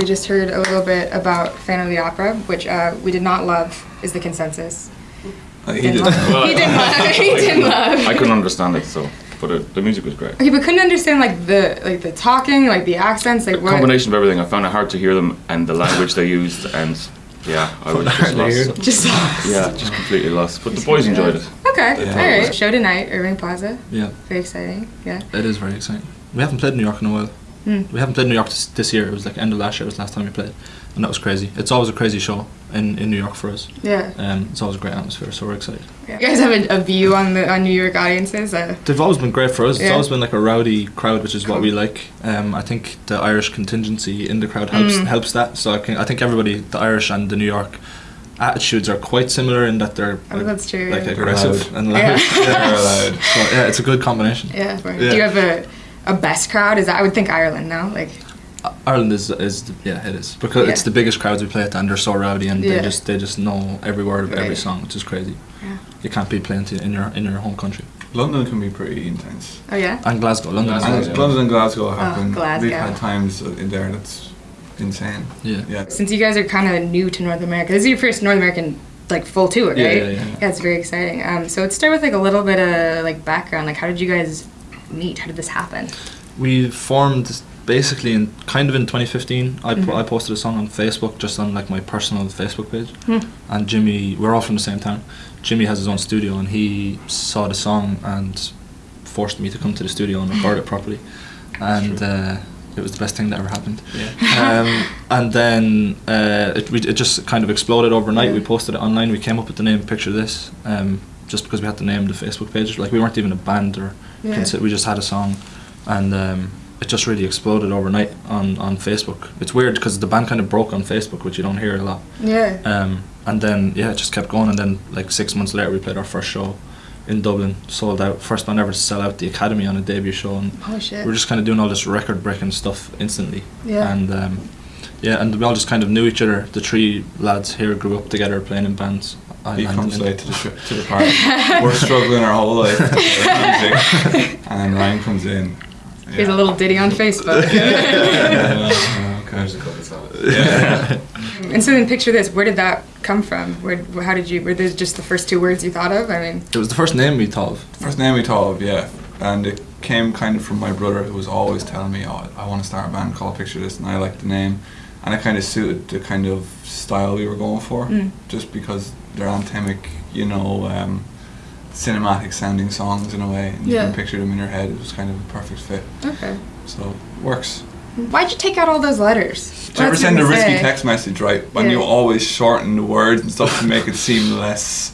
we just heard a little bit about Phantom of the Opera, which uh, we did not love, is the consensus. Uh, he Didn't did. love. he didn't love. He didn't love. I couldn't understand it, so but it, the music was great. Okay, but couldn't understand like the like the talking, like the accents, like what. Combination of everything. I found it hard to hear them and the language they used, and yeah, I was just hard to hear. lost. Just lost. Yeah, just completely lost. But the boys enjoyed it. Okay, Yeah. all right. Show tonight, Irving Plaza. Yeah, Very exciting. Yeah. it is very exciting. We haven't played New York in a while. Hmm. We haven't played New York this, this year. It was like end of last year It was the last time we played, and that was crazy. It's always a crazy show in, in New York for us. Yeah. Um, it's always a great atmosphere, so we're excited. You guys have a, a view on the on New York audiences. Uh, They've always been great for us. It's Yeah. always been like a rowdy crowd, which is what Cool. we like. Um, I think the Irish contingency in the crowd helps Mm. helps that. So I, can, I think everybody, the Irish and the New York attitudes are quite similar in that they're oh, like, that's true. like yeah. aggressive loud. and loud. Yeah. They're. So yeah, it's a good combination. Yeah. Yeah. Do you have a a best crowd? Is that I would think Ireland now. Like Ireland is is the- yeah it is because it's the biggest crowds we play at and they're so rowdy and Yeah. they just they just know every word of every song which is crazy. Yeah. You can't be playing to in your in your home country. London can be pretty intense. oh yeah. And Glasgow, London. is And Glasgow, Glasgow. London and Glasgow happen. Glasgow. We've had times in there that's insane. Yeah. Yeah. Since you guys are kind of new to North America, this is your first North American like full tour, right? Yeah, yeah, yeah. it's very exciting. Um, so let's start with like a little bit of like background. Like, how did you guys meet? How did this happen? We formed basically in kind of in 2015. I, po- Mhm. I posted a song on Facebook just on like my personal Facebook page, Hmm. and Jimmy. We're all from the same town. Jimmy has his own studio, and he saw the song and forced me to come to the studio and record it properly, and uh, it was the best thing that ever happened. Yeah. um, and then uh, it, we, it just kind of exploded overnight. We posted it online. We came up with the name Picture This um, just because we had to name the Facebook page. Like we weren't even a band or Yeah. we just had a song, and um, it just really exploded overnight on, on Facebook. It's weird because the band kind of broke on Facebook, which you don't hear a lot. Yeah. Um, and then yeah, it just kept going. And then like six months later, we played our first show in Dublin, sold out. First band ever to sell out the Academy on a debut show, and Oh shit. we're just kind of doing all this record breaking stuff instantly. Yeah. And um, yeah, and we all just kind of knew each other. The three lads here grew up together playing in bands. I- He comes late to the sh- to the party. We're struggling our whole life, music, and then Ryan comes in. Here's a little ditty on Facebook. Yeah, okay. There's a couple songs. Yeah. and so then picture this. Where did that come from? Where? How did you? Were those just the first two words you thought of? I mean. It was the first name we thought of. First name we thought of, yeah, and it came kind of from my brother who was always telling me, "Oh, I want to start a band called Picture This," and I liked the name, and it kind of suited the kind of style we were going for, Mm. just because they're anthemic, you know, um, cinematic sounding songs in a way, and you can picture them in your head. It was kind of a perfect fit, Okay. so works. Why'd you take out all those letters? Do you ever send a risky say? text message, right? When Yeah. you always shorten the words and stuff to make it seem less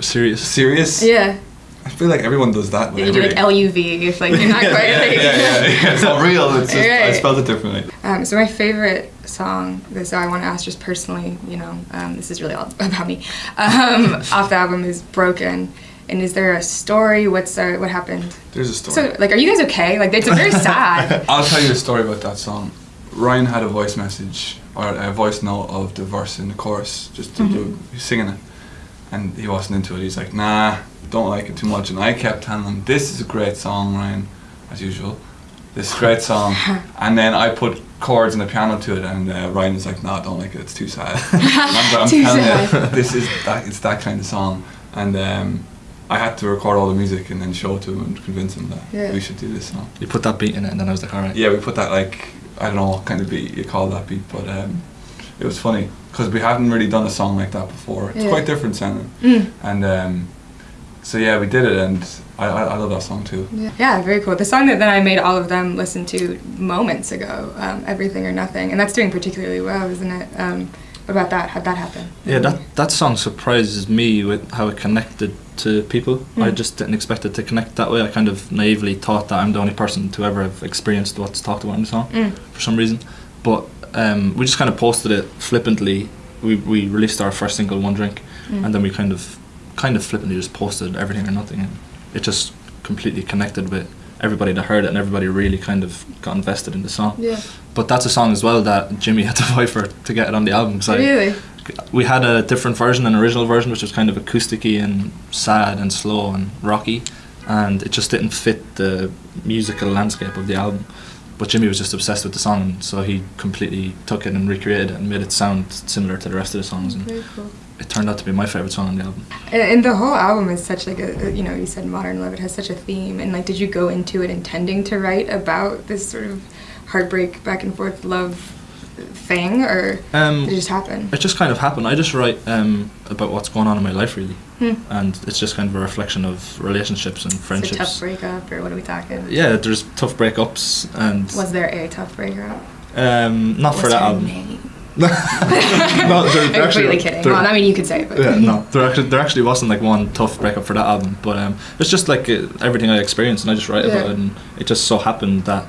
Serious. serious. Yeah. I feel like everyone does that. with You do like. L U V if like you're not quite yeah, yeah, yeah, yeah. It's not real. It's just I spelled it differently. Um, so my favorite song, this I want to ask just personally, you know, um, this is really all about me. Um, off the album is Broken, and is there a story? What's uh, what happened? There's a story. So like, are you guys okay? Like, it's very sad. I'll tell you a story about that song. Ryan had a voice message or a voice note of the verse in the chorus, just to do singing it, and he wasn't into it. He's like, "Nah, don't like it too much." And I kept telling him, "This is a great song, Ryan, as usual. This is a great song." and then I put chords and the piano to it, and uh, Ryan was like, nah, don't like it. It's too sad." I'm, I'm Too telling sad. you, this is that. It's that kind of song, and. Um, I had to record all the music and then show it to him and convince him that Yeah. we should do this song. You put that beat in it, and then I was like, all right. Yeah, we put that like I don't know what kind of beat you call that beat, but um, it was funny because we hadn't really done a song like that before. It's Yeah. quite different sounding, Mm. and um, so yeah, we did it, and I, I, I love that song too. Yeah. yeah, very cool. The song that then I made all of them listen to moments ago, um, "Everything or Nothing," and that's doing particularly well, isn't it? Um, what about that? How'd that happen? Yeah, that that song surprises me with how it connected to people. I Mm. just didn't expect it to connect that way. I kind of naively thought that I'm the only person to ever have experienced what's talked about in the song Mm. for some reason. But um, we just kind of posted it flippantly. We we released our first single, One Drink, Mm. and then we kind of kind of flippantly just posted everything or nothing, and it just completely connected with everybody that heard it, and everybody really kind of got invested in the song. Yeah. But that's a song as well that Jimmy had to fight for to get it on the album. I- Really? we had a different version, an original version, which was kind of acousticy and sad and slow and rocky, and it just didn't fit the musical landscape of the album. But Jimmy was just obsessed with the song, so he completely took it and recreated it and made it sound similar to the rest of the songs. And cool. it turned out to be my favorite song on the album. And, and the whole album is such like a, a- you know, you said modern love. It has such a theme, and like, did you go into it intending to write about this sort of heartbreak, back and forth love thing, or Um, did it just happen? It just kind of happened. I just write um, about what's going on in my life, really, Hmm. and it's just kind of a reflection of relationships and friendships. tough breakup, or what are we talking? Yeah, there's tough breakups, and Was there a tough breakup? um, not for that album. name? no, there, I'm actually, completely kidding. well, I mean, you could say it, but yeah, no, there actually there actually wasn't like one tough breakup for that album, but um, it's just like uh, everything I experienced, and I just write about it, and it just so happened that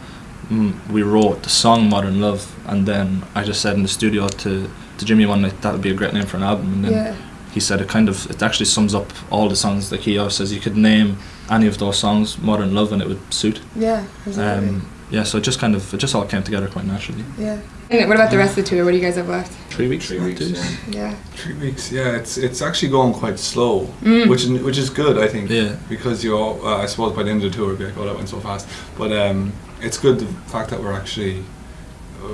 we wrote the song "Modern Love," and then I just said in the studio to to Jimmy one night that would be a great name for an album, and then yeah. he said it kind of it actually sums up all the songs. Like he always says, you could name any of those songs "Modern Love" and it would suit. Yeah, absolutely. Um, yeah, so it just kind of it just all came together quite naturally. yeah. And what about the rest of the tour? What do you guys have left? Three weeks. Three weeks, yeah. Yeah. Three weeks, yeah. It's it's actually going quite slow, Mm. which is which is good, I think. Yeah. Because you all, uh, I suppose by the end of the tour, we'd be like, oh, that went so fast. But um, it's good the fact that we're actually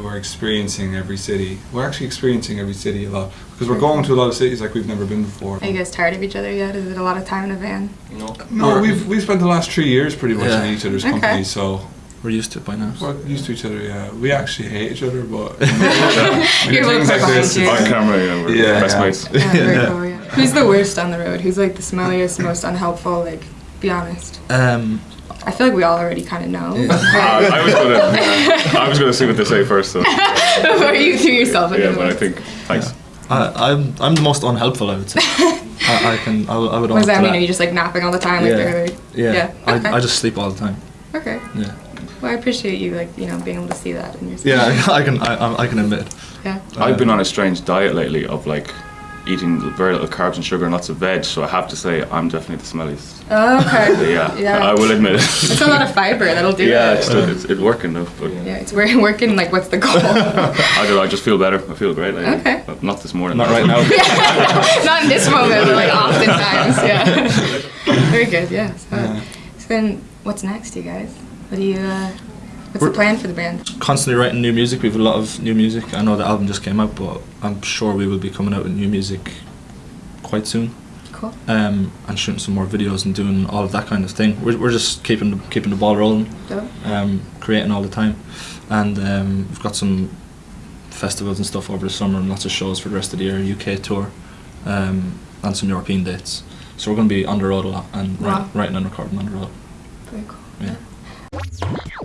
we're experiencing every city. We're actually experiencing every city a lot because we're going to a lot of cities like we've never been before. Are you guys tired of each other yet? Is it a lot of time in a van? No. No, we've we've spent the last three years pretty much Yeah. in each other's Okay. company, so We're used to it by now. we're used to each other. Yeah, we actually hate each other, but You're both things like this, you. On camera, you know, we're Yeah, best yeah. mates. Yeah, Yeah. cool, yeah. Who's the worst on the road? Who's like the smelliest, most unhelpful? Like, be honest. Um, I feel like we all already kind of know. Uh, I was gonna, I was gonna see what they say first. So Before you threw yourself into yeah, but I think thanks. I, I'm I'm the most unhelpful. I would say. I, I can I, would- I would. What does that to mean? Are you just like napping all the time? Like Yeah. the other? Yeah. Yeah, okay. I, I just sleep all the time. Okay. Yeah. Well, I appreciate you like you know being able to see that in yourself. Yeah, I, I can I, I- I can admit. Yeah. I've been on a strange diet lately of like eating very little carbs and sugar and lots of veg. So I have to say I'm definitely the smelliest. Oh, okay. Yeah, Yeah. I will admit it. It's a lot of fiber. That'll do yeah, it. it's, it's, it's working though. But Yeah, it's we're working. Like, what's the goal? I don't know. I just feel better. I feel great. Lately. Okay. But not this morning. Not right now. Not in this moment, but like oftentimes. Yeah. Very good. Yeah. So, Yeah. so then, what's next, you guys? What do you? Uh, what's the plan for the band? Constantly writing new music. We have a lot of new music. I know the album just came out, but I'm sure we will be coming out with new music quite soon. Cool. Um, and shooting some more videos and doing all of that kind of thing. We're, we're just keeping the, keeping the ball rolling. Dope. um, creating all the time, and um, we've got some festivals and stuff over the summer and lots of shows for the rest of the year, UK tour, um, and some European dates. So we're going to be on the road a lot and Wow. write, writing and recording on the road. Very cool.